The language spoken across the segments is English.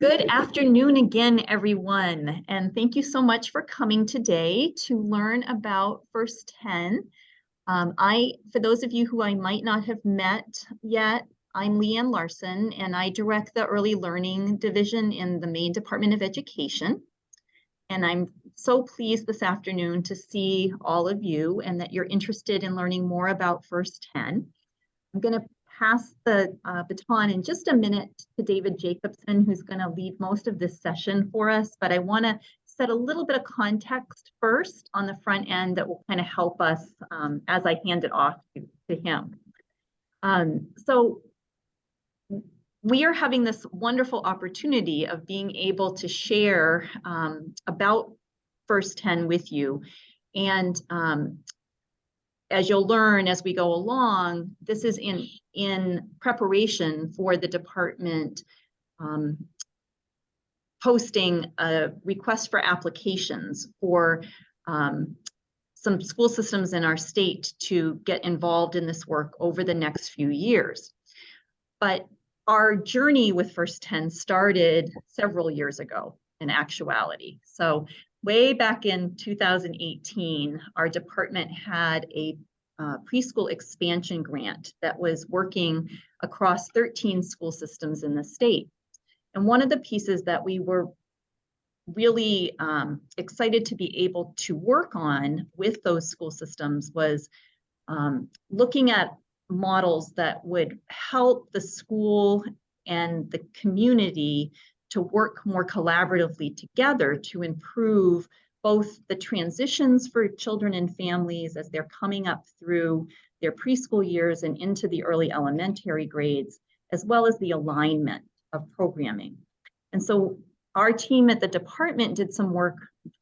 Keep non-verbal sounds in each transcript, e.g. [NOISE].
Good afternoon again, everyone, and thank you so much for coming today to learn about First 10. Um, I, for those of you who I might not have met yet, I'm Leanne Larson, and I direct the Early Learning Division in the Maine Department of Education. And I'm so pleased this afternoon to see all of you and that you're interested in learning more about First 10. I'm going to pass the uh, baton in just a minute to David Jacobson, who's going to lead most of this session for us. But I want to set a little bit of context first on the front end that will kind of help us um, as I hand it off to, to him. Um, so we are having this wonderful opportunity of being able to share um, about First 10 with you. And um, as you'll learn as we go along, this is in, in preparation for the department um, posting a request for applications for um, some school systems in our state to get involved in this work over the next few years. But our journey with First 10 started several years ago in actuality. So way back in 2018, our department had a uh, preschool expansion grant that was working across 13 school systems in the state. And one of the pieces that we were really um, excited to be able to work on with those school systems was um, looking at models that would help the school and the community to work more collaboratively together to improve both the transitions for children and families as they're coming up through their preschool years and into the early elementary grades, as well as the alignment of programming. And so our team at the department did some work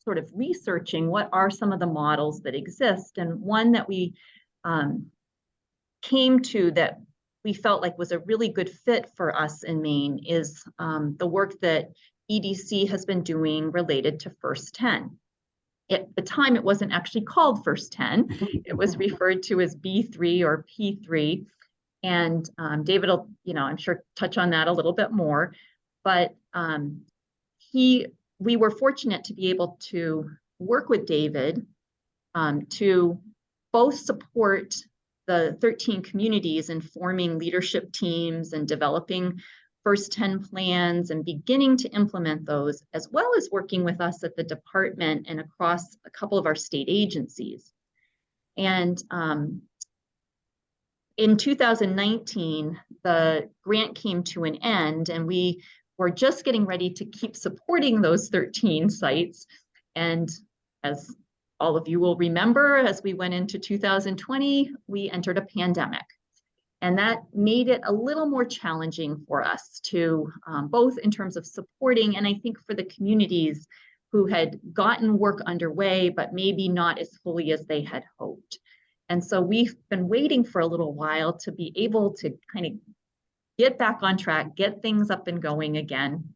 sort of researching what are some of the models that exist. And one that we um, came to that we felt like was a really good fit for us in Maine is um, the work that EDC has been doing related to First 10. At the time, it wasn't actually called First 10. It was referred to as B3 or P3. And um, David will, you know, I'm sure touch on that a little bit more. But um, he, we were fortunate to be able to work with David um, to both support the 13 communities in forming leadership teams and developing first 10 plans and beginning to implement those, as well as working with us at the department and across a couple of our state agencies. And um, in 2019, the grant came to an end and we were just getting ready to keep supporting those 13 sites. And as all of you will remember, as we went into 2020, we entered a pandemic. And that made it a little more challenging for us to um, both in terms of supporting and I think for the communities who had gotten work underway, but maybe not as fully as they had hoped. And so we've been waiting for a little while to be able to kind of get back on track, get things up and going again.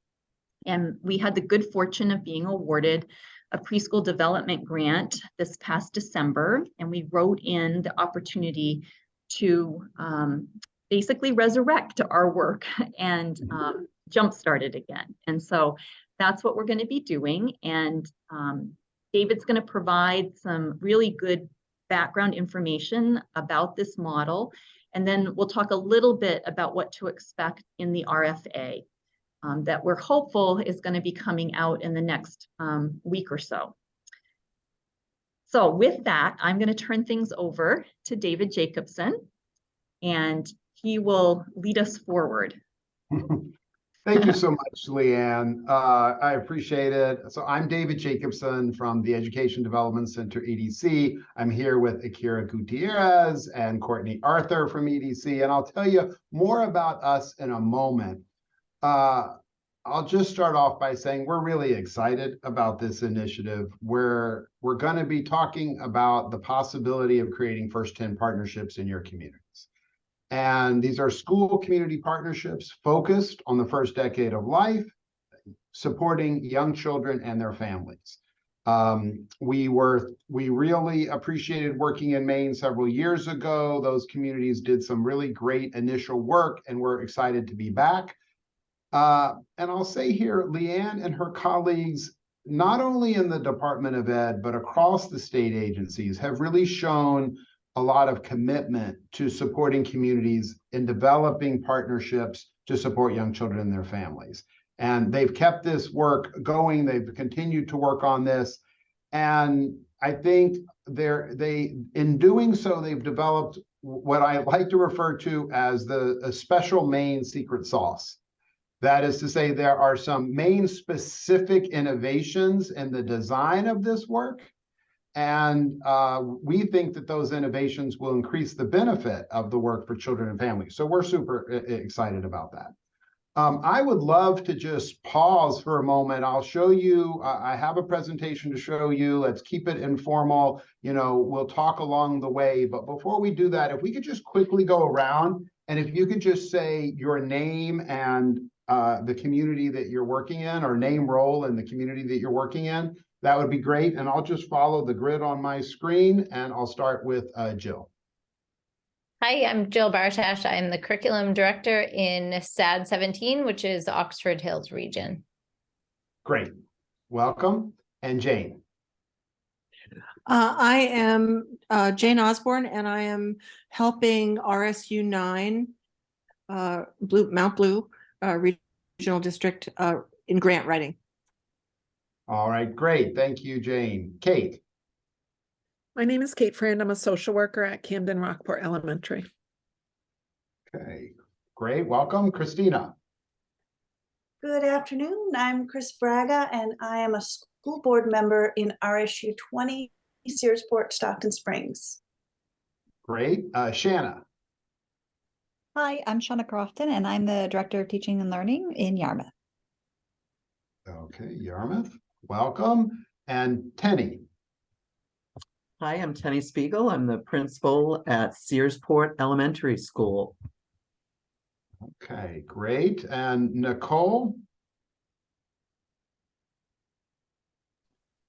And we had the good fortune of being awarded a preschool development grant this past December, and we wrote in the opportunity to um, basically resurrect our work [LAUGHS] and mm-hmm. um, jumpstart it again. And so that's what we're going to be doing. And um, David's going to provide some really good background information about this model. And then we'll talk a little bit about what to expect in the RFA um, that we're hopeful is going to be coming out in the next um, week or so. So with that, I'm going to turn things over to David Jacobson, and he will lead us forward. [LAUGHS] Thank you so much, Leanne. Uh, I appreciate it. So I'm David Jacobson from the Education Development Center, EDC. I'm here with Akira Gutierrez and Courtney Arthur from EDC, and I'll tell you more about us in a moment. Uh, I'll just start off by saying we're really excited about this initiative. We're, we're going to be talking about the possibility of creating First 10 partnerships in your communities. And these are school community partnerships focused on the first decade of life, supporting young children and their families. Um, we were we really appreciated working in Maine several years ago. Those communities did some really great initial work, and we're excited to be back. Uh, and I'll say here, Leanne and her colleagues, not only in the Department of Ed, but across the state agencies, have really shown a lot of commitment to supporting communities in developing partnerships to support young children and their families. And they've kept this work going. They've continued to work on this. And I think they're, they, in doing so, they've developed what I like to refer to as the special Maine secret sauce. That is to say, there are some Maine specific innovations in the design of this work. And uh, we think that those innovations will increase the benefit of the work for children and families. So we're super e- e- excited about that. Um, I would love to just pause for a moment. I'll show you, uh, I have a presentation to show you. Let's keep it informal. You know, we'll talk along the way. But before we do that, if we could just quickly go around and if you could just say your name and uh, the community that you're working in or name role in the community that you're working in, that would be great. And I'll just follow the grid on my screen and I'll start with uh, Jill. Hi, I'm Jill Bartash. I'm the curriculum director in SAD 17, which is Oxford Hills region. Great. Welcome. And Jane. Uh, I am uh, Jane Osborne and I am helping RSU nine, uh, Blue, Mount Blue, uh, Regional District, uh, in grant writing. All right, great. Thank you, Jane. Kate. My name is Kate Friend. I'm a social worker at Camden Rockport Elementary. Okay, great. Welcome, Christina. Good afternoon. I'm Chris Braga and I am a school board member in RSU 20 Searsport Stockton Springs. Great. Uh, Shanna. Hi, I'm Shauna Crofton and I'm the Director of Teaching and Learning in Yarmouth. Okay, Yarmouth. Welcome. And Tenny. Hi, I'm Tenny Spiegel. I'm the principal at Searsport Elementary School. Okay, great. And Nicole.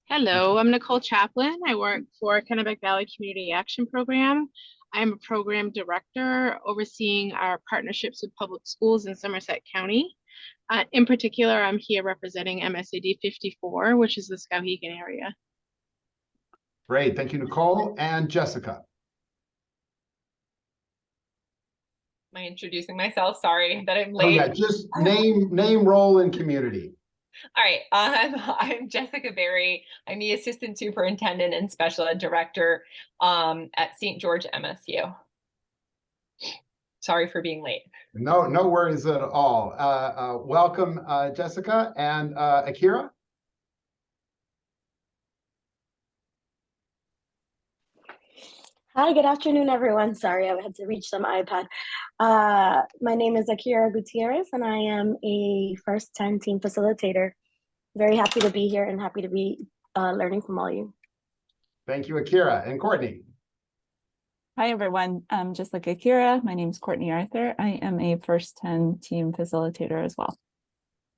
Hello, I'm Nicole Chaplin. I work for Kennebec Valley Community Action Program. I'm a program director overseeing our partnerships with public schools in Somerset County. Uh, in particular, I'm here representing MSAD 54, which is the Skowhegan area. Great. Thank you, Nicole. And Jessica. Am I introducing myself? Sorry that I'm Oh, late. yeah, just name, name, role, and community. All right, [LAUGHS] um, I'm Jessica Berry. I'm the Assistant Superintendent and Special Ed Director um, at St. George MSU. Sorry for being late. No, no worries at all. Uh, uh, welcome, uh, Jessica and uh, Akira. Hi, good afternoon, everyone. Sorry, I had to reach some iPad. Uh, my name is Akira Gutierrez, and I am a first 10 team facilitator. Very happy to be here and happy to be uh, learning from all you. Thank you, Akira. And Courtney. Hi, everyone. Um, just like Akira, my name is Courtney Arthur. I am a first 10 team facilitator as well.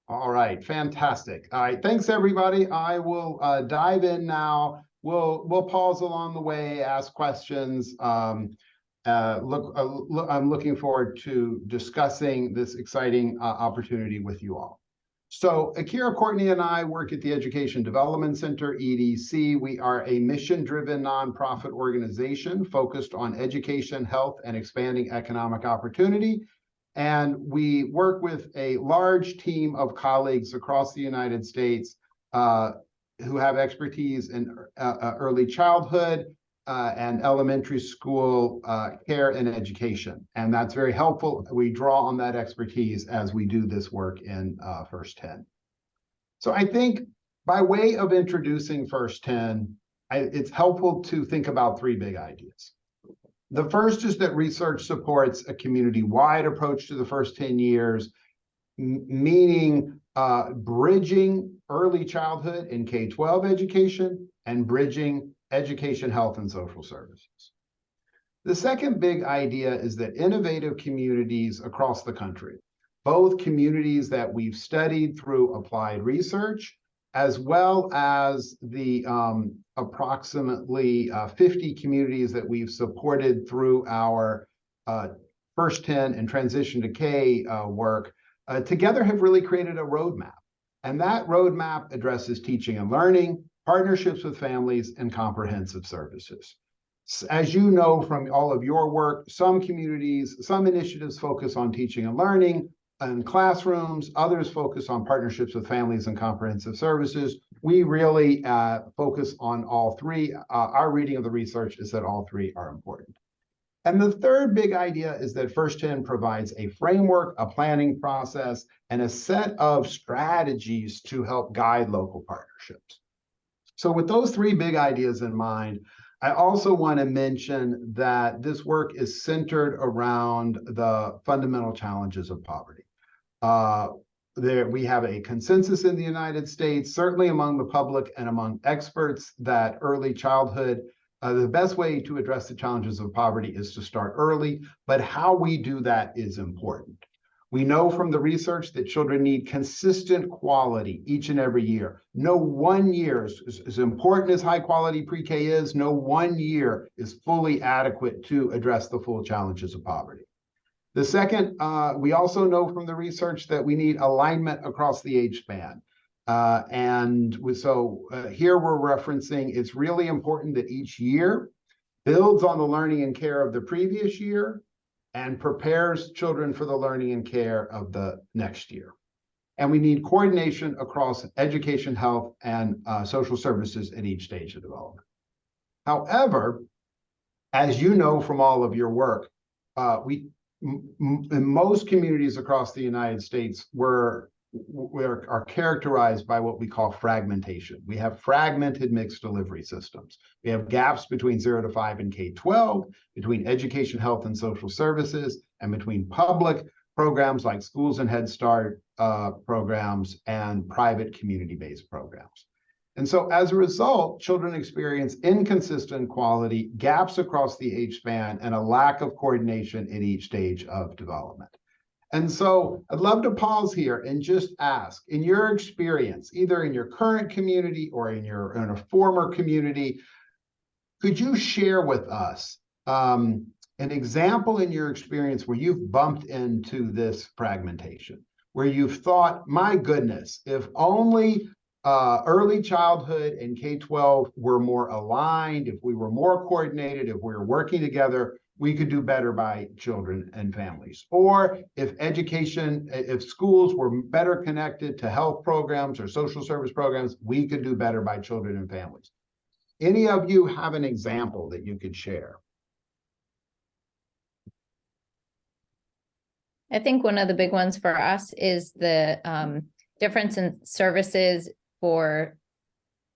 All right, fantastic. All right, thanks, everybody. I will uh, dive in now. We'll we'll pause along the way, ask questions. Um, uh, look, uh, look, I'm looking forward to discussing this exciting uh, opportunity with you all. So Akira Courtney and I work at the Education Development Center, EDC. We are a mission-driven nonprofit organization focused on education, health, and expanding economic opportunity. And we work with a large team of colleagues across the United States uh, who have expertise in uh, uh, early childhood uh, and elementary school uh, care and education. And that's very helpful. We draw on that expertise as we do this work in uh, First 10. So I think by way of introducing First 10, I, it's helpful to think about three big ideas. The first is that research supports a community-wide approach to the first 10 years, meaning uh, bridging early childhood and K-12 education and bridging education, health, and social services. The second big idea is that innovative communities across the country, both communities that we've studied through applied research, as well as the um, approximately uh, 50 communities that we've supported through our uh, First 10 and Transition to K uh, work, uh, together have really created a roadmap. And that roadmap addresses teaching and learning, partnerships with families, and comprehensive services. As you know from all of your work, some communities, some initiatives focus on teaching and learning and classrooms, others focus on partnerships with families and comprehensive services. We really uh, focus on all three. Uh, our reading of the research is that all three are important. And the third big idea is that First 10 provides a framework, a planning process, and a set of strategies to help guide local partnerships. So with those three big ideas in mind, I also want to mention that this work is centered around the fundamental challenges of poverty. Uh, there, we have a consensus in the United States, certainly among the public and among experts, that early childhood uh, the best way to address the challenges of poverty is to start early, but how we do that is important. We know from the research that children need consistent quality each and every year. No one year, is as important as high quality pre-K is, no one year is fully adequate to address the full challenges of poverty. The second, uh, we also know from the research that we need alignment across the age span. Uh, and we, so uh, here we're referencing it's really important that each year builds on the learning and care of the previous year and prepares children for the learning and care of the next year. And we need coordination across education, health, and uh, social services at each stage of development. However, as you know from all of your work, uh, we in most communities across the United States, we're we are, are, characterized by what we call fragmentation. We have fragmented mixed delivery systems. We have gaps between zero to five and K-12, between education, health, and social services, and between public programs like schools and Head Start uh, programs and private community-based programs. And so as a result, children experience inconsistent quality, gaps across the age span, and a lack of coordination at each stage of development. And so I'd love to pause here and just ask, in your experience, either in your current community or in your in a former community, could you share with us um, an example in your experience where you've bumped into this fragmentation, where you've thought, my goodness, if only uh, early childhood and K-12 were more aligned, if we were more coordinated, if we were working together, we could do better by children and families. Or if education, if schools were better connected to health programs or social service programs, we could do better by children and families. Any of you have an example that you could share? I think one of the big ones for us is the um, difference in services for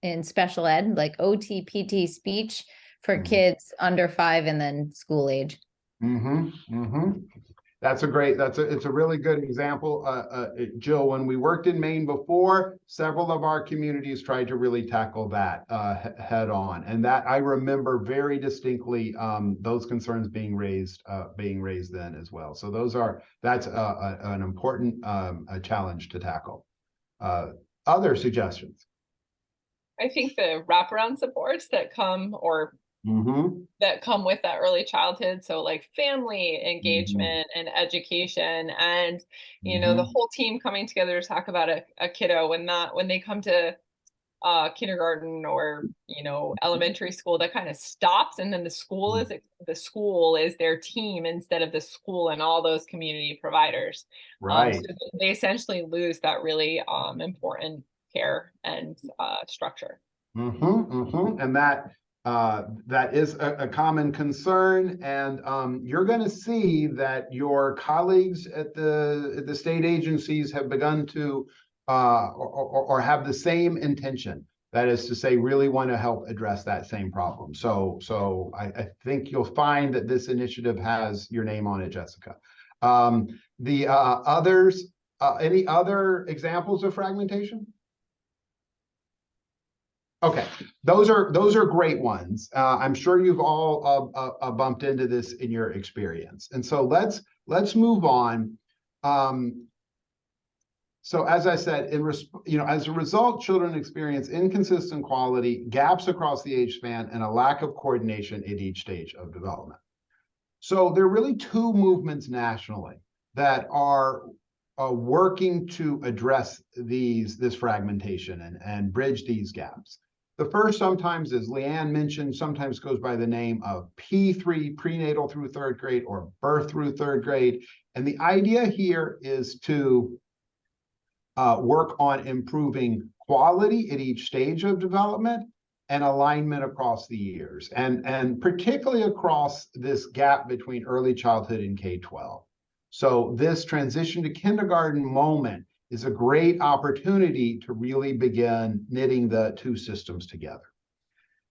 in special ed, like OT, PT, speech for Mhm. kids under five and then school age. Mm-hmm, mm-hmm. That's a great, that's a, it's a really good example. Uh, uh, Jill, when we worked in Maine before, several of our communities tried to really tackle that, uh, he- head on. And that, I remember very distinctly, um, those concerns being raised, uh, being raised then as well. So those are, that's a, a, an important, um, a challenge to tackle. Uh, other suggestions? I think the wraparound supports that come or Mm-hmm, that come with that early childhood so like family engagement and education and you know the Mhm. whole team coming together to talk about a, a kiddo when not when they come to uh kindergarten or you know elementary school that kind of stops and then the school is the school is their team instead of the school and all those community providers Um, right. so they essentially lose that really um important care and uh structure Mm-hmm, mm-hmm. And that, uh, that is a, a common concern. And, um, you're gonna see that your colleagues at the, at the state agencies have begun to, uh, or, or, or have the same intention. That is to say, really want to help address that same problem. So, so I, I think you'll find that this initiative has your name on it, Jessica. Um, the, uh, others, uh, any other examples of fragmentation? Okay, those are, those are great ones. Uh, I'm sure you've all, uh, uh, uh, bumped into this in your experience. And so let's, let's move on. Um, so as I said, in you know, as a result, children experience inconsistent quality, gaps across the age span, and a lack of coordination at each stage of development. So there are really two movements nationally that are uh, working to address these, this fragmentation and, and bridge these gaps. The first sometimes, as Leanne mentioned, sometimes goes by the name of P3, prenatal through third grade or birth through third grade. And the idea here is to uh, work on improving quality at each stage of development and alignment across the years, and, and particularly across this gap between early childhood and K-12. So this transition to kindergarten moment is a great opportunity to really begin knitting the two systems together.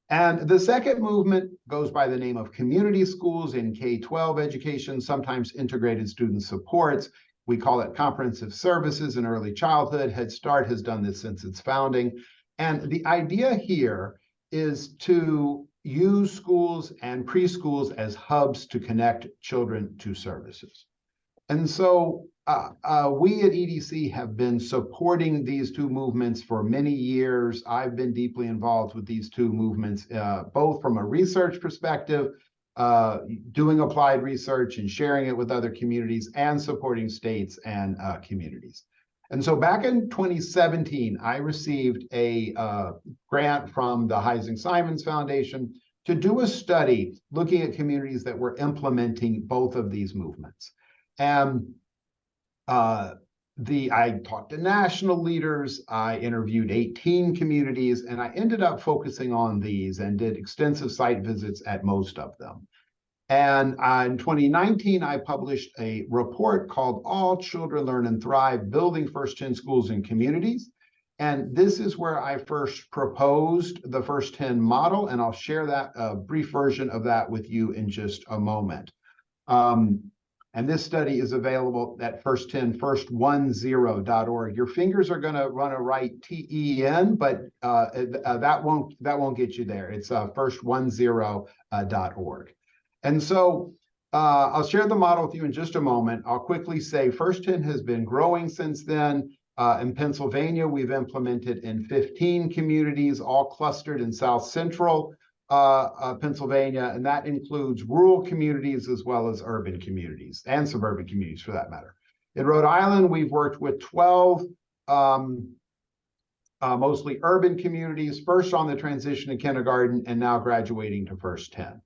And the second movement goes by the name of community schools in K-12 education, sometimes integrated student supports. We call it comprehensive services in early childhood. Head Start has done this since its founding. And the idea here is to use schools and preschools as hubs to connect children to services. And so uh, uh, we at EDC have been supporting these two movements for many years. I've been deeply involved with these two movements, uh, both from a research perspective, uh, doing applied research and sharing it with other communities and supporting states and uh, communities. And so back in 2017, I received a grant from the Heising Simons Foundation to do a study looking at communities that were implementing both of these movements. And uh, the I talked to national leaders, I interviewed 18 communities, and I ended up focusing on these and did extensive site visits at most of them. And uh, in 2019, I published a report called All Children Learn and Thrive, Building First 10 Schools and Communities. And this is where I first proposed the First 10 model, and I'll share that a brief version of that with you in just a moment. Um, and this study is available at first 10, first10.org. Your fingers are going to run a right T-E-N, but uh, uh, that won't that won't get you there. It's uh, first10.org. And so uh, I'll share the model with you in just a moment. I'll quickly say First 10 has been growing since then. Uh, in Pennsylvania, we've implemented in 15 communities, all clustered in South Central uh, uh, Pennsylvania, and that includes rural communities as well as urban communities and suburban communities for that matter. In Rhode Island, we've worked with 12 um, uh, mostly urban communities, first on the transition to kindergarten and now graduating to first 10.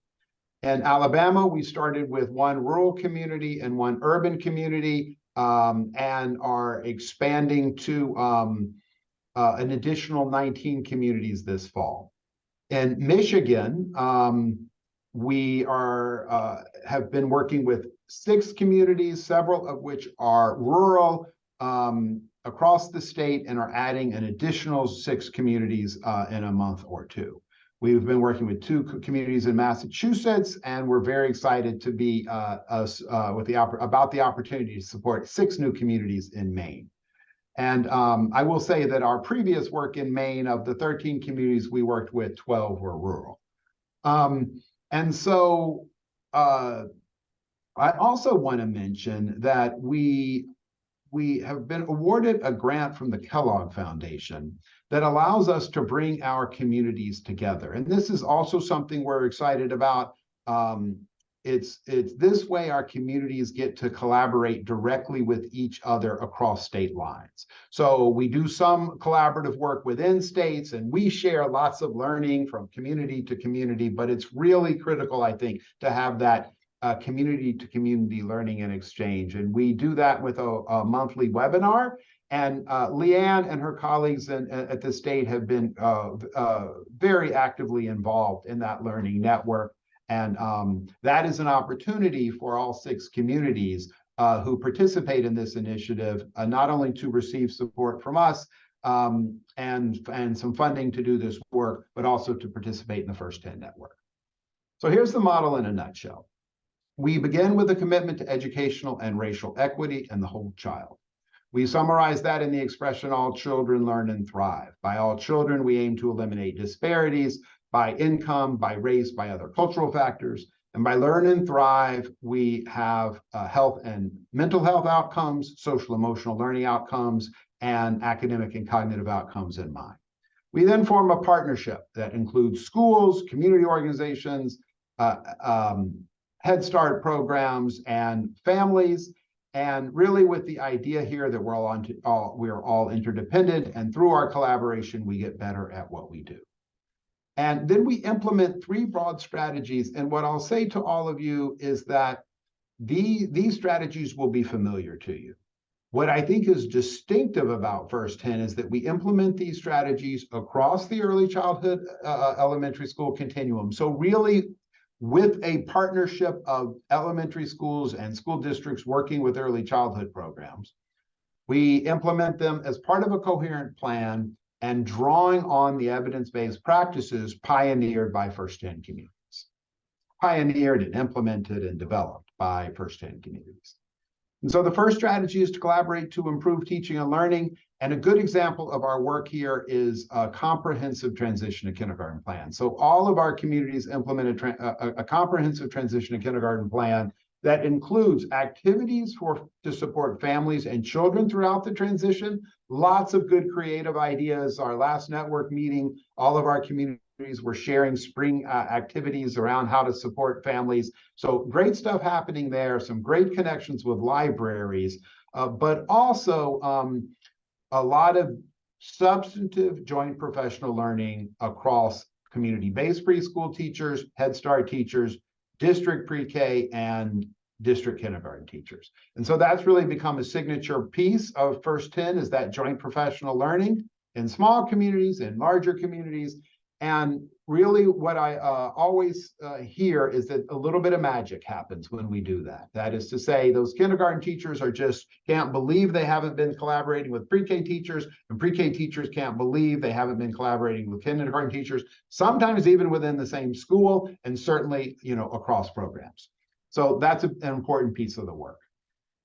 In Alabama, we started with one rural community and one urban community um, and are expanding to um, uh, an additional 19 communities this fall. In Michigan, um, we are uh, have been working with six communities, several of which are rural um, across the state and are adding an additional six communities uh, in a month or two. We've been working with two communities in Massachusetts, and we're very excited to be uh, us uh, with the about the opportunity to support six new communities in Maine. And um, I will say that our previous work in Maine, of the 13 communities we worked with, 12 were rural. Um, and so uh, I also want to mention that we we have been awarded a grant from the Kellogg Foundation that allows us to bring our communities together. And this is also something we're excited about. Um, it's it's this way our communities get to collaborate directly with each other across state lines. So we do some collaborative work within states and we share lots of learning from community to community, but it's really critical, I think, to have that uh, community to community learning and exchange. And we do that with a, a monthly webinar. And uh, Leanne and her colleagues in, at the state have been uh, uh very actively involved in that learning network. And um, that is an opportunity for all six communities uh, who participate in this initiative, uh, not only to receive support from us um, and, and some funding to do this work, but also to participate in the First 10 network. So here's the model in a nutshell. We begin with a commitment to educational and racial equity and the whole child. We summarize that in the expression, all children learn and thrive. By all children, we aim to eliminate disparities by income, by race, by other cultural factors. And by learn and thrive, we have uh, health and mental health outcomes, social emotional learning outcomes, and academic and cognitive outcomes in mind. We then form a partnership that includes schools, community organizations, uh, um, Head Start programs, and families. And really with the idea here that we're all on, all, we are all interdependent and through our collaboration, we get better at what we do. And then we implement three broad strategies. And what I'll say to all of you is that the, these strategies will be familiar to you. What I think is distinctive about First 10 is that we implement these strategies across the early childhood uh, elementary school continuum. So really with a partnership of elementary schools and school districts working with early childhood programs. We implement them as part of a coherent plan and drawing on the evidence-based practices pioneered by First 10 communities. Pioneered and implemented and developed by First 10 communities. And so the first strategy is to collaborate to improve teaching and learning. And a good example of our work here is a comprehensive transition to kindergarten plan. So all of our communities implement a, a, a comprehensive transition to kindergarten plan that includes activities for to support families and children throughout the transition. Lots of good creative ideas. Our last network meeting, all of our communities were sharing spring uh, activities around how to support families. So great stuff happening there. Some great connections with libraries, uh, but also um, a lot of substantive joint professional learning across community-based preschool teachers, Head Start teachers, district pre-K, and district kindergarten teachers. And so that's really become a signature piece of First 10 is that joint professional learning in small communities, in larger communities. And really what I uh, always uh, hear is that a little bit of magic happens when we do that. That is to say, those kindergarten teachers are just can't believe they haven't been collaborating with pre-K teachers, and pre-K teachers can't believe they haven't been collaborating with kindergarten teachers, sometimes even within the same school, and certainly, you know, across programs. So that's an important piece of the work.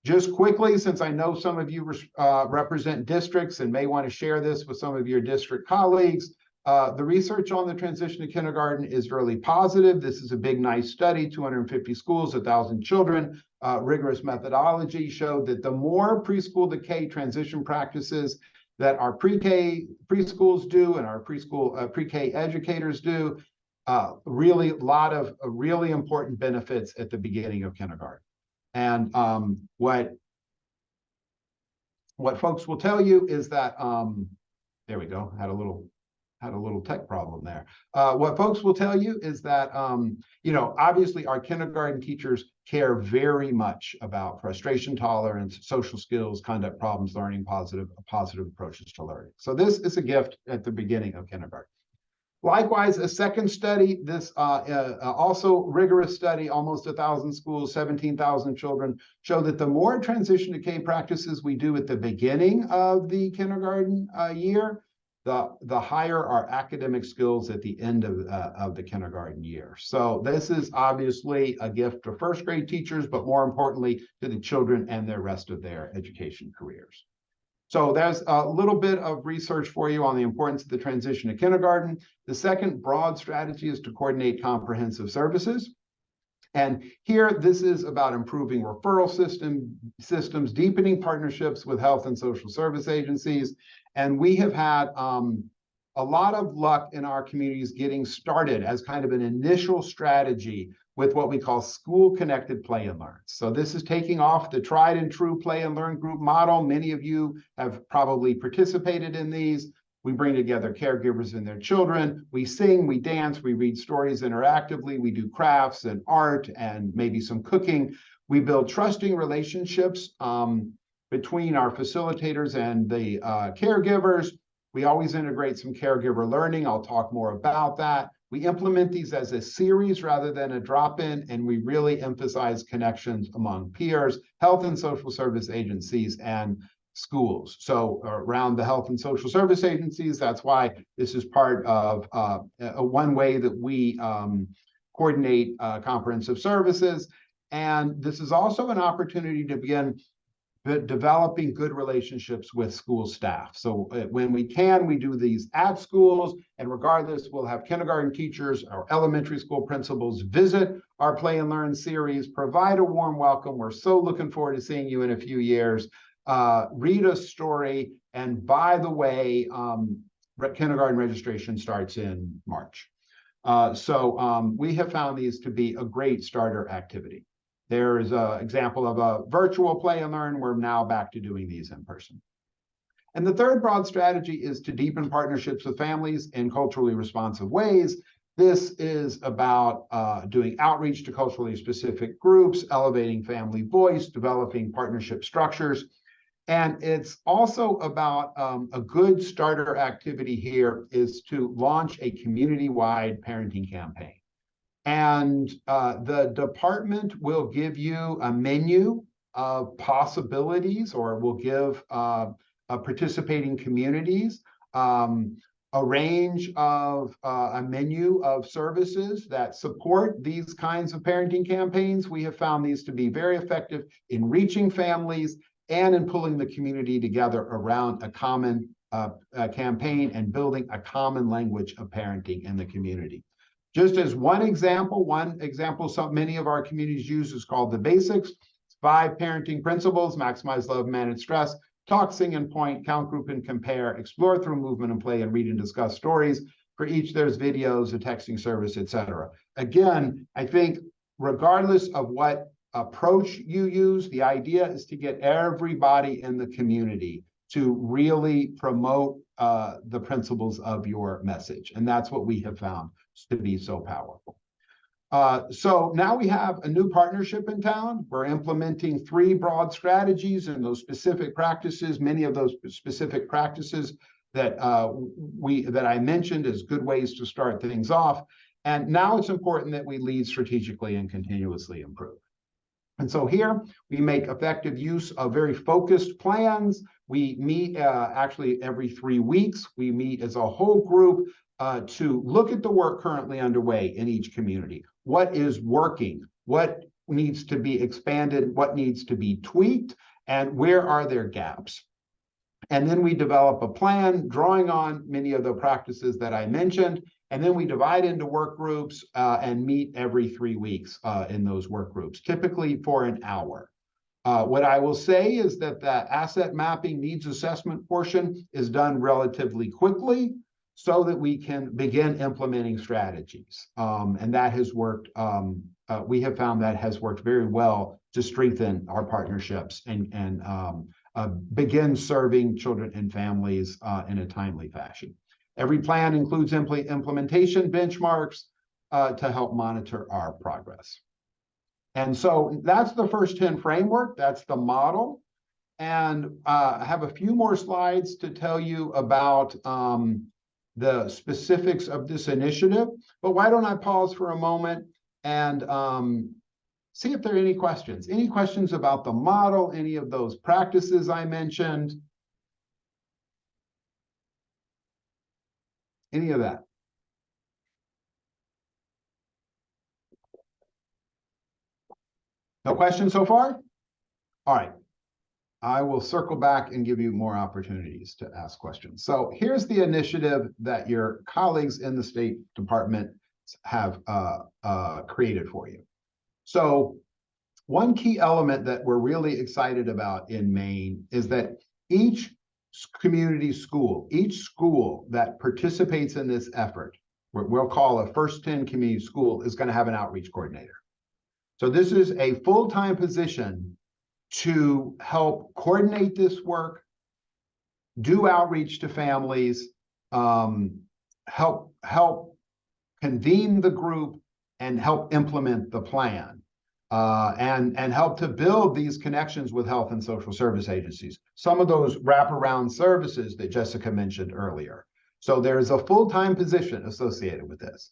Just quickly, since I know some of you uh, represent districts and may want to share this with some of your district colleagues, uh, the research on the transition to kindergarten is really positive. This is a big, nice study, 250 schools, 1,000 children. Uh, rigorous methodology showed that the more preschool to K transition practices that our pre-K preschools do and our preschool uh, pre-K educators do, uh, really a lot of uh, really important benefits at the beginning of kindergarten. And um, what what folks will tell you is that um, there we go. Had a little had a little tech problem there. Uh, what folks will tell you is that, um, you know, obviously our kindergarten teachers care very much about frustration tolerance, social skills, conduct problems, learning positive, positive approaches to learning. So this is a gift at the beginning of kindergarten. Likewise, a second study, this uh, uh, also rigorous study, almost a thousand schools, 17,000 children, show that the more transition to K practices we do at the beginning of the kindergarten uh, year, the, the higher our academic skills at the end of, uh, of the kindergarten year. So this is obviously a gift to first grade teachers, but more importantly to the children and the rest of their education careers. So there's a little bit of research for you on the importance of the transition to kindergarten. The second broad strategy is to coordinate comprehensive services. And here, this is about improving referral system systems, deepening partnerships with health and social service agencies, and we have had um, a lot of luck in our communities getting started as kind of an initial strategy with what we call school connected play and learn. So this is taking off the tried and true play and learn group model. Many of you have probably participated in these. We bring together caregivers and their children. We sing, we dance, we read stories interactively. We do crafts and art and maybe some cooking. We build trusting relationships um, between our facilitators and the uh, caregivers. We always integrate some caregiver learning. I'll talk more about that. We implement these as a series rather than a drop-in, and we really emphasize connections among peers, health and social service agencies, and schools. So around the health and social service agencies, that's why this is part of uh, a one way that we um, coordinate uh, comprehensive services. And this is also an opportunity to begin developing good relationships with school staff. So uh, when we can, we do these at schools, and regardless, we'll have kindergarten teachers or elementary school principals visit our Play and Learn series, provide a warm welcome. We're so looking forward to seeing you in a few years. Uh, read a story, and by the way, um, kindergarten registration starts in March. Uh, so um, we have found these to be a great starter activity. There's an example of a virtual play and learn. We're now back to doing these in person. And the third broad strategy is to deepen partnerships with families in culturally responsive ways. This is about uh, doing outreach to culturally specific groups, elevating family voice, developing partnership structures. And it's also about um, a good starter activity here is to launch a community-wide parenting campaign. And uh, the department will give you a menu of possibilities or will give uh, participating communities um, a range of uh, a menu of services that support these kinds of parenting campaigns. We have found these to be very effective in reaching families and in pulling the community together around a common uh, campaign and building a common language of parenting in the community. Just as one example, one example some many of our communities use is called the basics. Five parenting principles, maximize love, manage stress, talk, sing, and point, count, group, and compare, explore through movement and play, and read and discuss stories. For each, there's videos, a texting service, etc. Again, I think regardless of what approach you use, the idea is to get everybody in the community to really promote uh, the principles of your message. And that's what we have found to be so powerful. Uh, so now we have a new partnership in town. We're implementing three broad strategies and those specific practices, many of those specific practices that uh, we that I mentioned as good ways to start things off. And now it's important that we lead strategically and continuously improve. And so here we make effective use of very focused plans. We meet uh, actually every three weeks. We meet as a whole group uh, to look at the work currently underway in each community. What is working? What needs to be expanded? What needs to be tweaked? And where are there gaps? And then we develop a plan drawing on many of the practices that I mentioned. And then we divide into work groups uh, and meet every three weeks uh, in those work groups, typically for an hour. Uh, what I will say is that the asset mapping needs assessment portion is done relatively quickly so that we can begin implementing strategies. Um, and that has worked, um, uh, we have found that has worked very well to strengthen our partnerships and, and um, uh, begin serving children and families uh, in a timely fashion. Every plan includes impl implementation benchmarks uh, to help monitor our progress. And so that's the first 10 framework, that's the model. And uh, I have a few more slides to tell you about um, the specifics of this initiative. But why don't I pause for a moment and um, see if there are any questions. Any questions about the model, any of those practices I mentioned? Any of that? No questions so far? All right. I will circle back and give you more opportunities to ask questions. So here's the initiative that your colleagues in the State Department have uh, uh, created for you. So one key element that we're really excited about in Maine is that each community school, each school that participates in this effort, what we'll call a first 10 community school is going to have an outreach coordinator. So this is a full-time position to help coordinate this work, do outreach to families, um, help help convene the group, and help implement the plan, uh, and and help to build these connections with health and social service agencies. Some of those wraparound services that Jessica mentioned earlier. So there's a full-time position associated with this.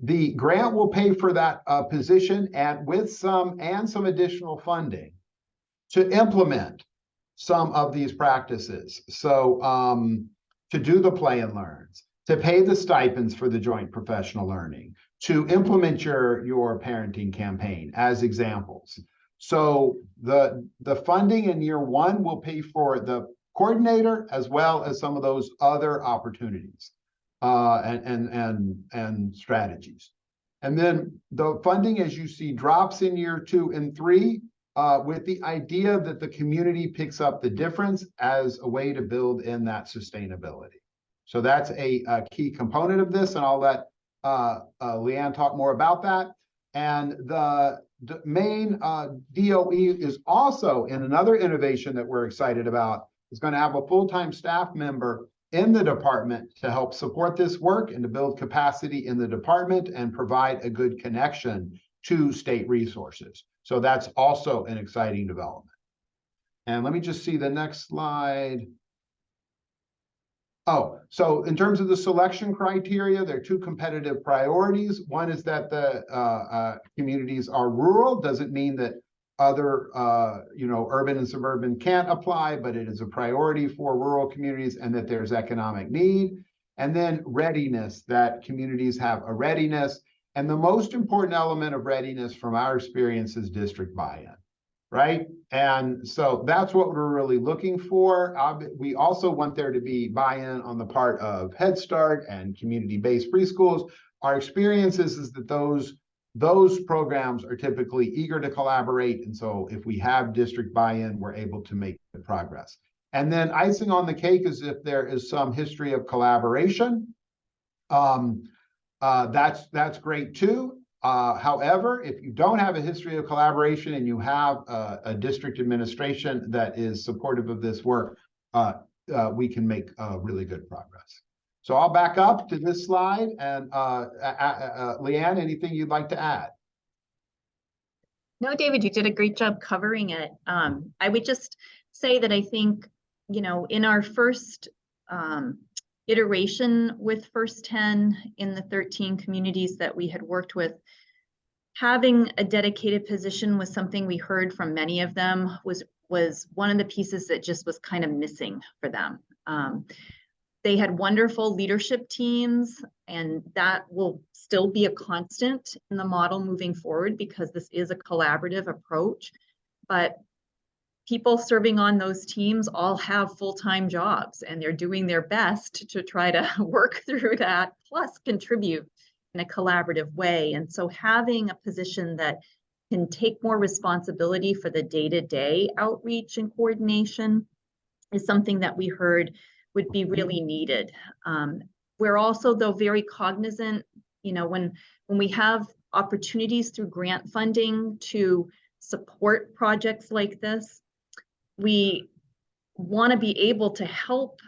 The grant will pay for that uh, position and with some and some additional funding to implement some of these practices. So um, to do the play and learns, to pay the stipends for the joint professional learning, to implement your, your parenting campaign as examples. So the, the funding in year one will pay for the coordinator as well as some of those other opportunities uh, and, and, and, and strategies. And then the funding, as you see, drops in year two and three uh, with the idea that the community picks up the difference as a way to build in that sustainability. So that's a, a key component of this, and I'll let uh, uh, Leanne talk more about that. And the Maine uh, DOE is also in another innovation that we're excited about. Is going to have a full-time staff member in the department to help support this work and to build capacity in the department and provide a good connection to state resources. So that's also an exciting development. And let me just see the next slide. Oh, so in terms of the selection criteria, there are two competitive priorities. One is that the uh, uh, communities are rural. Doesn't mean that other, uh, you know, urban and suburban can't apply, but it is a priority for rural communities and that there's economic need. And then readiness, that communities have a readiness. And the most important element of readiness from our experience is district buy-in right? And so that's what we're really looking for. We also want there to be buy-in on the part of Head Start and community-based preschools. Our experience is, is that those, those programs are typically eager to collaborate. And so if we have district buy-in, we're able to make the progress. And then icing on the cake is if there is some history of collaboration. Um, uh, that's, that's great too. Uh, however, if you don't have a history of collaboration and you have a, a district administration that is supportive of this work, uh, uh, we can make uh, really good progress. So I'll back up to this slide and uh, uh, uh, Leanne, anything you'd like to add? No, David, you did a great job covering it. Um, I would just say that I think, you know, in our first um, iteration with First 10 in the 13 communities that we had worked with, having a dedicated position was something we heard from many of them was was one of the pieces that just was kind of missing for them. Um, they had wonderful leadership teams and that will still be a constant in the model moving forward because this is a collaborative approach. But people serving on those teams all have full-time jobs and they're doing their best to try to [LAUGHS] work through that, plus contribute in a collaborative way. And so having a position that can take more responsibility for the day-to-day outreach and coordination is something that we heard would be really needed. Um, we're also, though, very cognizant, you know, when when we have opportunities through grant funding to support projects like this, we want to be able to help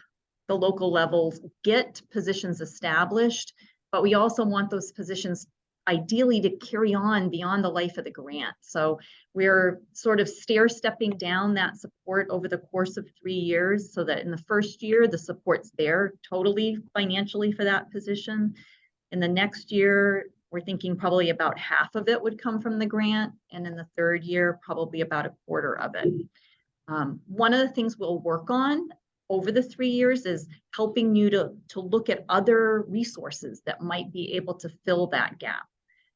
the local levels get positions established, but we also want those positions ideally to carry on beyond the life of the grant. So we're sort of stair stepping down that support over the course of three years so that in the first year, the support's there totally financially for that position. In the next year, we're thinking probably about half of it would come from the grant. And in the third year, probably about a quarter of it. Um, one of the things we'll work on over the three years is helping you to, to look at other resources that might be able to fill that gap.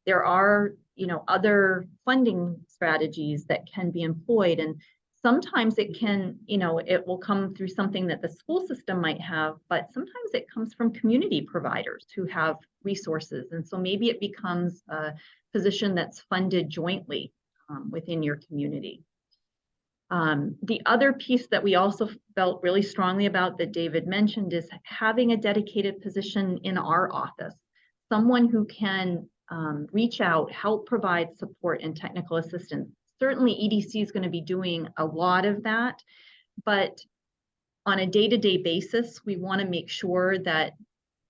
There are, you know, other funding strategies that can be employed and sometimes it can, you know, it will come through something that the school system might have, but sometimes it comes from community providers who have resources. And so maybe it becomes a position that's funded jointly um, within your community. Um, the other piece that we also felt really strongly about that David mentioned is having a dedicated position in our office, someone who can um, reach out, help provide support and technical assistance. Certainly EDC is going to be doing a lot of that, but on a day-to-day -day basis, we want to make sure that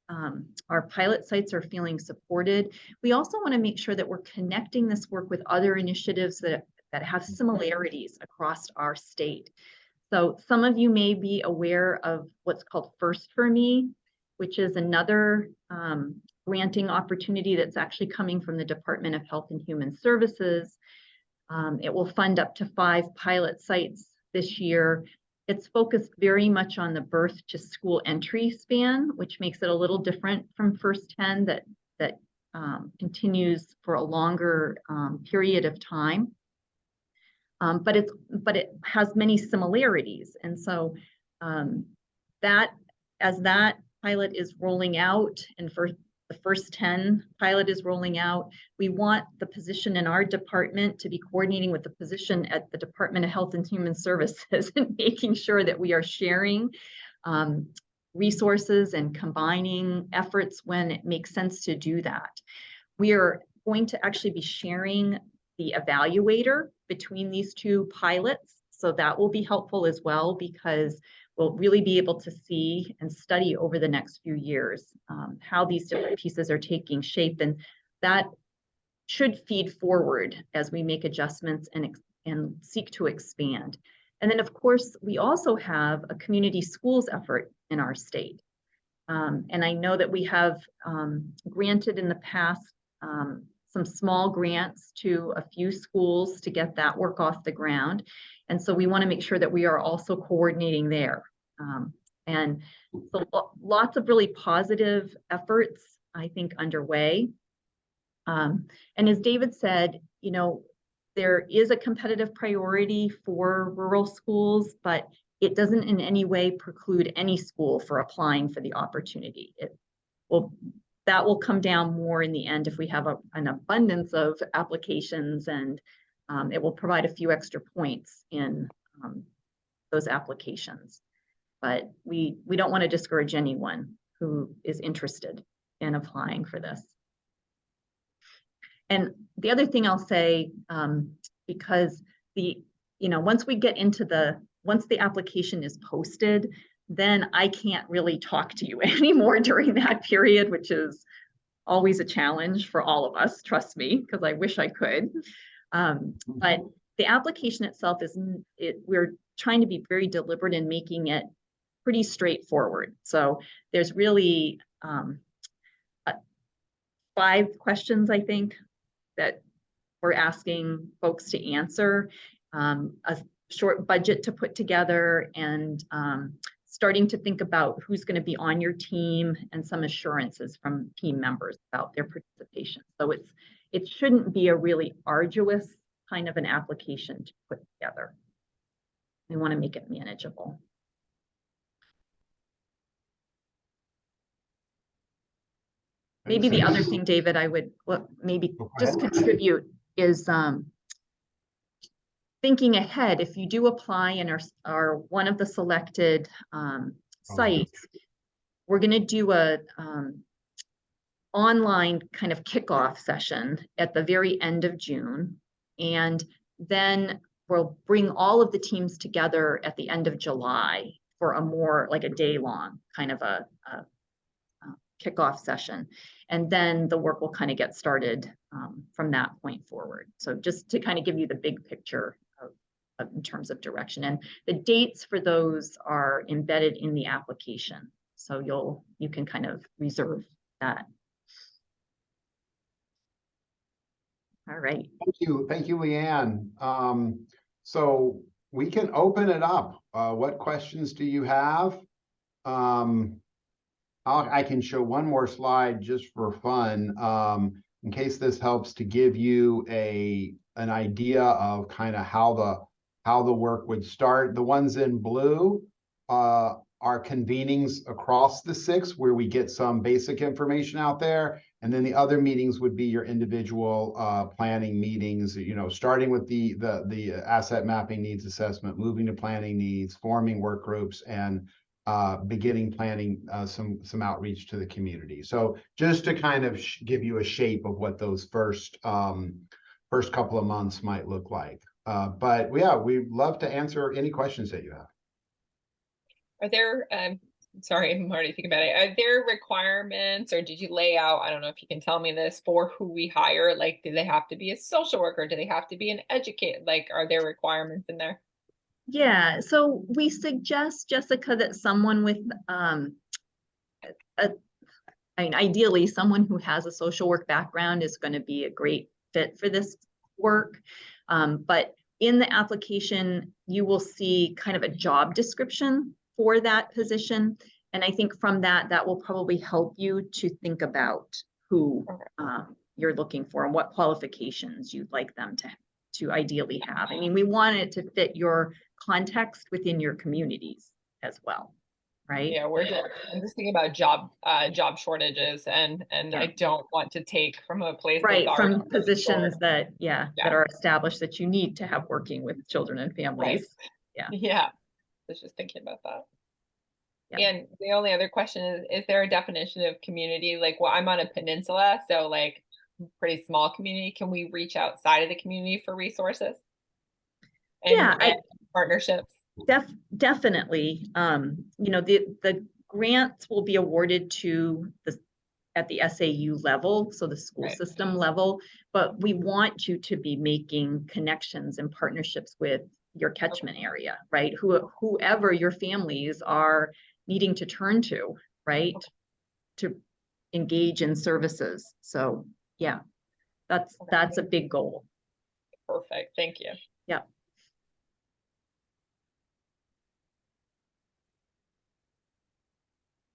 um, our pilot sites are feeling supported. We also want to make sure that we're connecting this work with other initiatives that that have similarities across our state. So some of you may be aware of what's called First for Me, which is another um, granting opportunity that's actually coming from the Department of Health and Human Services. Um, it will fund up to five pilot sites this year. It's focused very much on the birth to school entry span, which makes it a little different from First 10 that, that um, continues for a longer um, period of time. Um, but it's but it has many similarities. And so um, that as that pilot is rolling out and for the first 10 pilot is rolling out, we want the position in our department to be coordinating with the position at the Department of Health and Human Services [LAUGHS] and making sure that we are sharing um, resources and combining efforts when it makes sense to do that. We are going to actually be sharing the evaluator between these two pilots. So that will be helpful as well because we'll really be able to see and study over the next few years um, how these different pieces are taking shape. And that should feed forward as we make adjustments and, and seek to expand. And then, of course, we also have a community schools effort in our state. Um, and I know that we have um, granted in the past um, some small grants to a few schools to get that work off the ground. And so we want to make sure that we are also coordinating there. Um, and so lots of really positive efforts, I think, underway. Um, and as David said, you know, there is a competitive priority for rural schools, but it doesn't in any way preclude any school for applying for the opportunity. It will, that will come down more in the end if we have a, an abundance of applications and um, it will provide a few extra points in um, those applications. But we, we don't want to discourage anyone who is interested in applying for this. And the other thing I'll say, um, because the, you know, once we get into the, once the application is posted, then I can't really talk to you [LAUGHS] anymore during that period, which is always a challenge for all of us, trust me, because I wish I could. Um, but the application itself is, it, we're trying to be very deliberate in making it pretty straightforward. So there's really, um, uh, five questions, I think, that we're asking folks to answer. Um, a short budget to put together and, um, starting to think about who's going to be on your team and some assurances from team members about their participation. So it's, it shouldn't be a really arduous kind of an application to put together. We want to make it manageable. Maybe the other thing, David, I would, well, maybe just contribute is, um, thinking ahead, if you do apply and are, are one of the selected, um, Oh, sites, we're gonna do a, um, online kind of kickoff session at the very end of June. And then we'll bring all of the teams together at the end of July for a more, like a day-long kind of a, a uh, kickoff session. And then the work will kind of get started um, from that point forward. So just to kind of give you the big picture in terms of direction. And the dates for those are embedded in the application. So you'll, you can kind of reserve that. All right. Thank you, thank you, Leanne. Um, so we can open it up. Uh, what questions do you have? Um, I can show one more slide just for fun, um, in case this helps to give you a, an idea of kind of how the, how the work would start. The ones in blue, uh, are convenings across the six where we get some basic information out there. And then the other meetings would be your individual uh planning meetings, you know, starting with the the the asset mapping needs assessment, moving to planning needs, forming work groups and uh beginning planning uh some some outreach to the community. So just to kind of give you a shape of what those first um first couple of months might look like. Uh but yeah, we'd love to answer any questions that you have. Are there, um, sorry, I'm already thinking about it. Are there requirements or did you lay out, I don't know if you can tell me this, for who we hire? Like, do they have to be a social worker? Do they have to be an educator? Like, are there requirements in there? Yeah, so we suggest, Jessica, that someone with, um, a, I mean, ideally, someone who has a social work background is going to be a great fit for this work. Um, but in the application, you will see kind of a job description for that position. And I think from that, that will probably help you to think about who um, you're looking for and what qualifications you'd like them to, to ideally have. I mean, we want it to fit your context within your communities as well, right? Yeah, we're, just- I'm just thinking about job, uh, job shortages and, and I don't want to take from a place. Right, from positions that, yeah, that are established that you need to have working with children and families. Yeah. [LAUGHS] Yeah, I was just thinking about that. Yeah. And the only other question is, is there a definition of community? Like, well, I'm on a peninsula, so like pretty small community, can we reach outside of the community for resources? And Yeah, I- and partnerships? Def- definitely, um, you know, the, the grants will be awarded to the, at the SAU level, so the school Right. system level. But we want you to be making connections and partnerships with your catchment area, right? Who, whoever your families are needing to turn to, right? To engage in services. So, yeah, that's, that's a big goal. Perfect, thank you.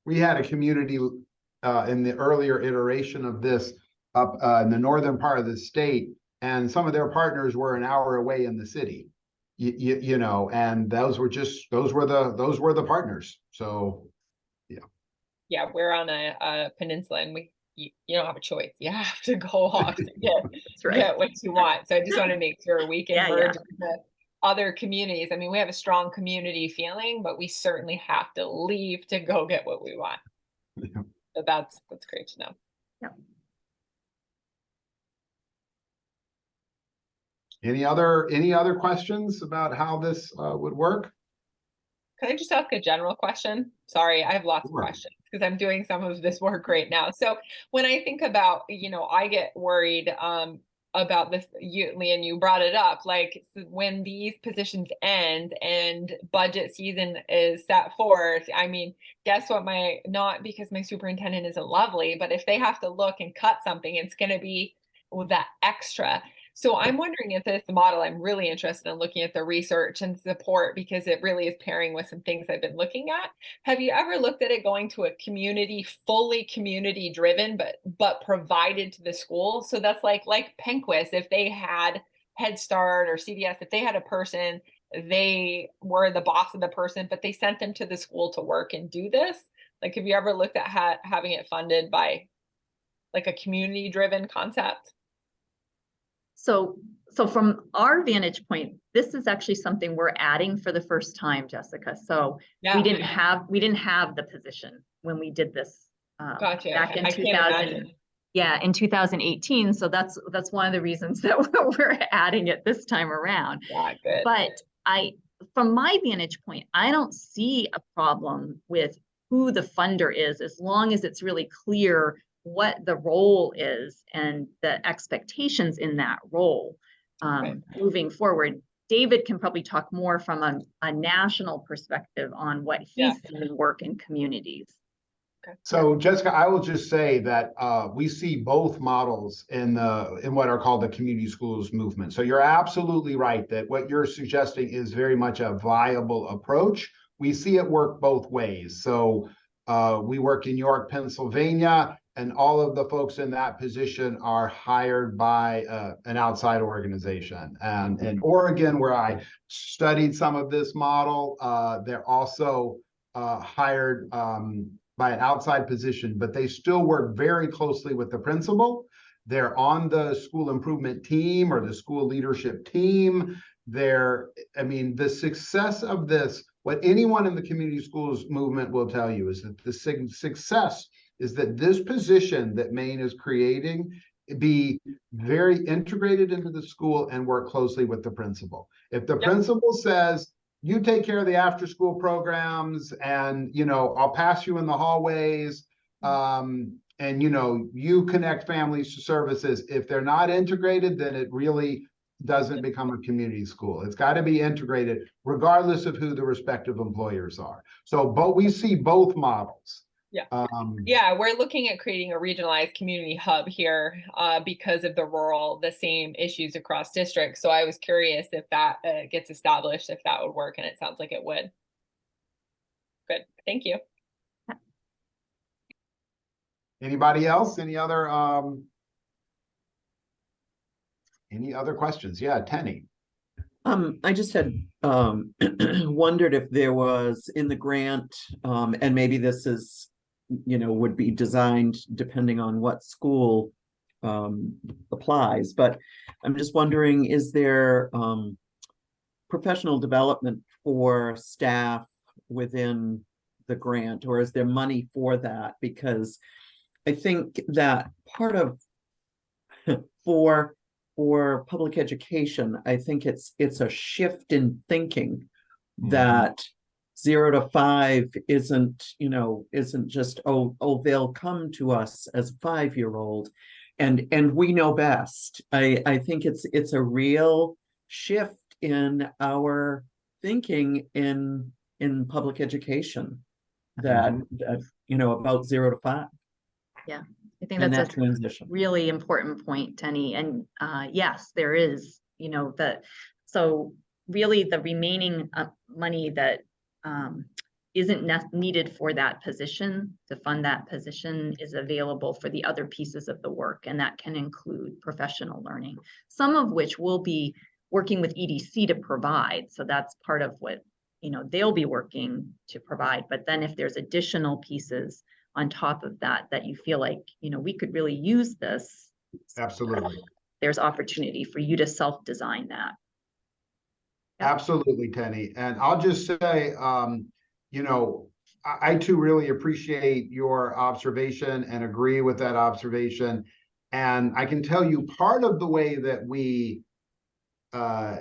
We had a community uh, in the earlier iteration of this up uh, in the northern part of the state, and some of their partners were an hour away in the city. You, you, you know, and those were just, those were the, those were the partners. So, Yeah, Yeah, we're on a, a peninsula and we, you, you don't have a choice. You have to go [LAUGHS] off to get, That's right. get what you want. So I just want to make sure we Yeah, can yeah. merge with the other communities. I mean, we have a strong community feeling, but we certainly have to leave to go get what we want. Yeah. So that's, that's great to know. Yeah. any other, any other questions about how this uh, would work? Can I just ask a general question? Sorry, I have lots of questions because I'm doing some of this work right now. So when I think about, you know, I get worried um about this, you, Leanne, you brought it up, like when these positions end and budget season is set forth, I mean, guess what my, not because my superintendent isn't lovely, but if they have to look and cut something, it's gonna be with that extra. So I'm wondering if this model, I'm really interested in looking at the research and support because it really is pairing with some things I've been looking at. Have you ever looked at it going to a community, fully community driven, but but provided to the school? So that's like like Penquis, if they had Head Start or CDS, if they had a person, they were the boss of the person, but they sent them to the school to work and do this. Like, have you ever looked at ha- having it funded by like a community driven concept? So, so from our vantage point, this is actually something we're adding for the first time, Jessica. So Yeah. we didn't have, we didn't have the position when we did this. um, Gotcha. Back in I two can't thousand, imagine. yeah, in two thousand eighteen. So that's, that's one of the reasons [LAUGHS] that we're adding it this time around. Yeah, good. But I, from my vantage point, I don't see a problem with who the funder is, as long as it's really clear what the role is and the expectations in that role. Um, moving forward, David can probably talk more from a, a national perspective on what Yeah. he's seen work in communities. So Jessica, I will just say that uh, we see both models in the, in what are called the community schools movement. So you're absolutely right that what you're suggesting is very much a viable approach. We see it work both ways. So uh, we work in York, Pennsylvania, and all of the folks in that position are hired by uh, an outside organization. And in Oregon, where I studied some of this model, uh, they're also uh, hired um, by an outside position, but they still work very closely with the principal. They're on the school improvement team or the school leadership team. They're, I mean, the success of this, what anyone in the community schools movement will tell you is that the success is that this position that Maine is creating be very integrated into the school and work closely with the principal. If the Yep. principal says, you take care of the after-school programs and, you know, I'll pass you in the hallways. Um, and you know, you connect families to services. If they're not integrated, then it really doesn't become a community school. It's got to be integrated regardless of who the respective employers are. So, but we see both models. Yeah. Um, Yeah, we're looking at creating a regionalized community hub here uh, because of the rural, the same issues across districts. So I was curious if that uh, gets established, if that would work, and it sounds like it would. Good, thank you. Anybody else? Any other, um, any other questions? Yeah, Tenny. Um, I just had, um, [CLEARS THROAT] wondered if there was in the grant, um, and maybe this is, you know, would be designed depending on what school, um, applies, but I'm just wondering, is there, um, professional development for staff within the grant, or is there money for that? Because I think that part of [LAUGHS] for, for public education, I think it's, it's a shift in thinking Mhm. that zero to five isn't, you know, isn't just, oh, oh, they'll come to us as a five-year-old. And, and we know best. I, I think it's, it's a real shift in our thinking in, in public education. That, that, you know, about zero to five yeah I think that's that a transition. really important point, Tenny. And uh, yes, there is, you know, the, so really the remaining uh, money that um, isn't ne- needed for that position, to fund that position is available for the other pieces of the work. And that can include professional learning, some of which will be working with EDC to provide. So that's part of what, you know, they'll be working to provide. But then if there's additional pieces on top of that, that you feel like, you know, we could really use this, Absolutely. there's opportunity for you to self-design that. Absolutely, Tenny. And I'll just say, um, you know, I, I too really appreciate your observation and agree with that observation. And I can tell you part of the way that we uh,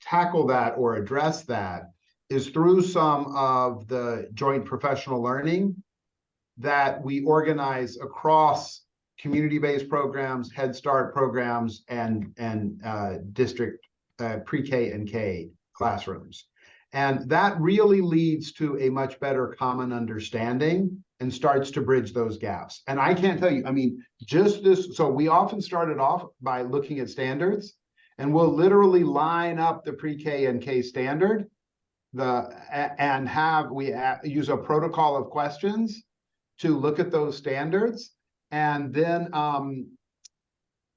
tackle that or address that is through some of the joint professional learning that we organize across community-based programs, Head Start programs, and, and uh, district uh, pre-K and K classrooms. And that really leads to a much better common understanding and starts to bridge those gaps. And I can't tell you, I mean, just this, so we often started off by looking at standards and we'll literally line up the pre-K and K standard the, and have, we use a protocol of questions to look at those standards and then um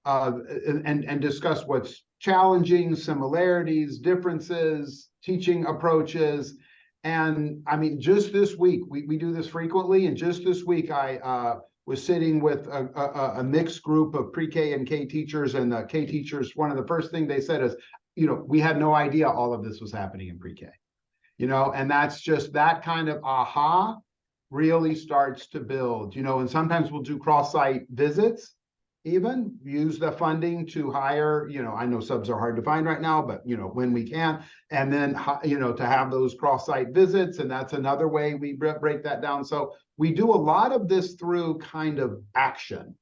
uh and and discuss what's challenging, similarities, differences, teaching approaches. And I mean, just this week, we we do this frequently, and just this week I uh was sitting with a a a- mixed group of pre-K and K teachers and the K teachers, one of the first thing they said is, you know, we had no idea all of this was happening in pre-K. You know, and that's just that kind of aha really starts to build, you know, and sometimes we'll do cross-site visits. Even use the funding to hire, you know, I know subs are hard to find right now, but you know, when we can. And then, you know, to have those cross-site visits, and that's another way we break that down. So we do a lot of this through kind of action.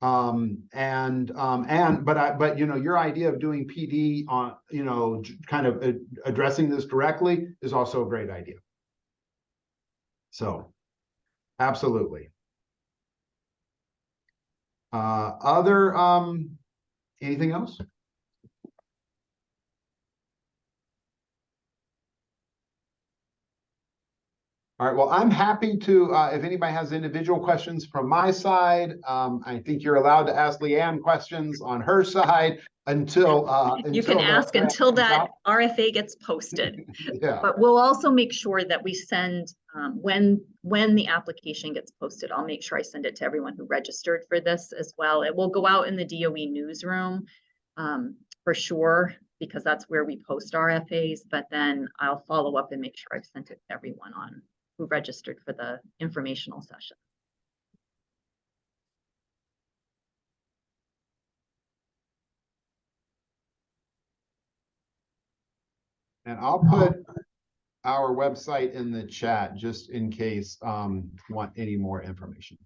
Um, and, um, and, but I, but you know, your idea of doing PD on, you know, kind of uh, addressing this directly is also a great idea. So, absolutely. Uh, other, um, anything else? All right, well, I'm happy to, uh, if anybody has individual questions from my side, um, I think you're allowed to ask Leanne questions on her side until, uh. [LAUGHS] You can until the- ask until that RFA gets posted. [LAUGHS] Yeah, But we'll also make sure that we send, um, when, when the application gets posted, I'll make sure I send it to everyone who registered for this as well. It will go out in the DOE newsroom, um, for sure, because that's where we post our FAs. but then I'll follow up and make sure I've sent it to everyone on who registered for the informational session. and I'll put our website in the chat just in case, um, want any more information.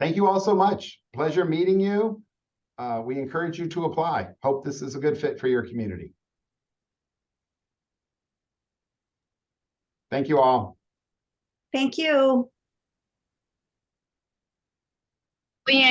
Thank you all so much. Pleasure meeting you. Uh, we encourage you to apply. Hope this is a good fit for your community. Thank you all. Thank you.